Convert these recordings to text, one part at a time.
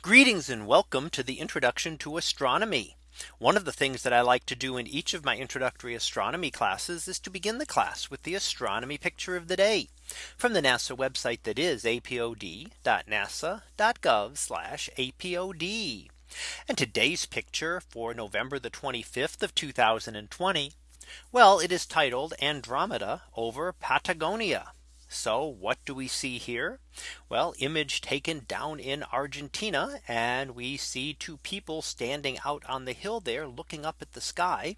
Greetings and welcome to the introduction to astronomy. One of the things that I like to do in each of my introductory astronomy classes is to begin the class with the astronomy picture of the day from the NASA website that is apod.nasa.gov apod. And today's picture for November the 25th of 2020. Well, it is titled Andromeda over Patagonia. So what do we see here? Well, image taken down in Argentina and we see two people standing out on the hill there looking up at the sky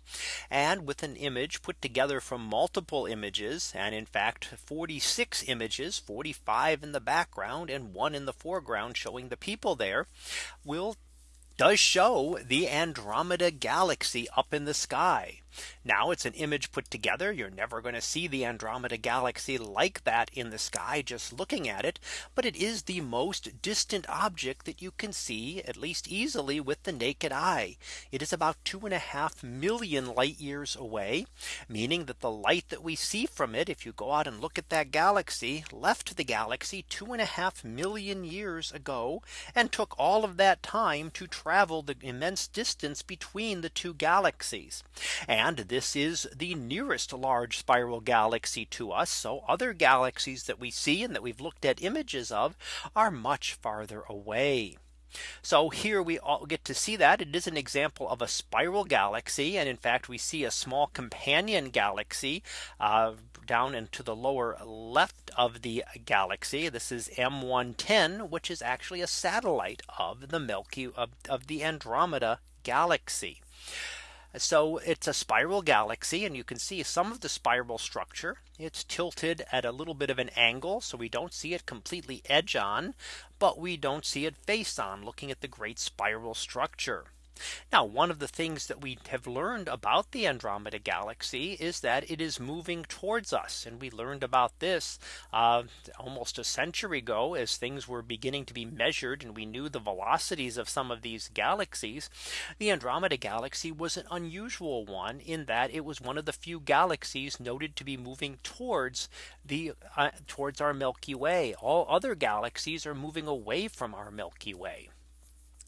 and with an image put together from multiple images and in fact 46 images 45 in the background and one in the foreground showing the people there will does show the Andromeda galaxy up in the sky. Now it's an image put together. You're never going to see the Andromeda galaxy like that in the sky just looking at it. But it is the most distant object that you can see at least easily with the naked eye. It is about two and a half million light years away, meaning that the light that we see from it, if you go out and look at that galaxy, left the galaxy two and a half million years ago, and took all of that time to travel the immense distance between the two galaxies. And and this is the nearest large spiral galaxy to us. So other galaxies that we see and that we've looked at images of are much farther away. So here we all get to see that it is an example of a spiral galaxy. And in fact, we see a small companion galaxy uh, down into the lower left of the galaxy. This is M110, which is actually a satellite of the Milky of, of the Andromeda galaxy. So it's a spiral galaxy and you can see some of the spiral structure. It's tilted at a little bit of an angle. So we don't see it completely edge on, but we don't see it face on looking at the great spiral structure. Now one of the things that we have learned about the Andromeda galaxy is that it is moving towards us. And we learned about this uh, almost a century ago as things were beginning to be measured and we knew the velocities of some of these galaxies. The Andromeda galaxy was an unusual one in that it was one of the few galaxies noted to be moving towards the uh, towards our Milky Way. All other galaxies are moving away from our Milky Way.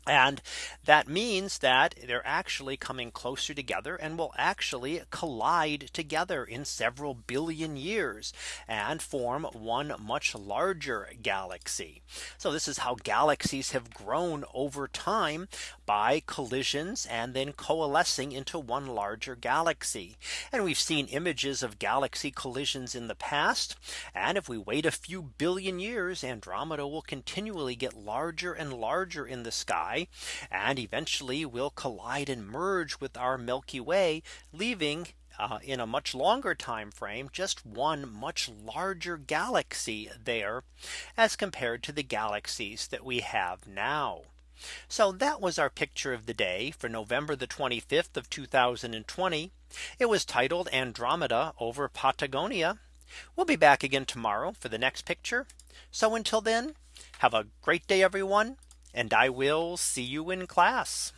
And that means that they're actually coming closer together and will actually collide together in several billion years and form one much larger galaxy. So this is how galaxies have grown over time by collisions and then coalescing into one larger galaxy. And we've seen images of galaxy collisions in the past. And if we wait a few billion years, Andromeda will continually get larger and larger in the sky sky and eventually will collide and merge with our Milky Way, leaving uh, in a much longer time frame, just one much larger galaxy there as compared to the galaxies that we have now. So that was our picture of the day for November the 25th of 2020. It was titled Andromeda over Patagonia. We'll be back again tomorrow for the next picture. So until then, have a great day, everyone and I will see you in class.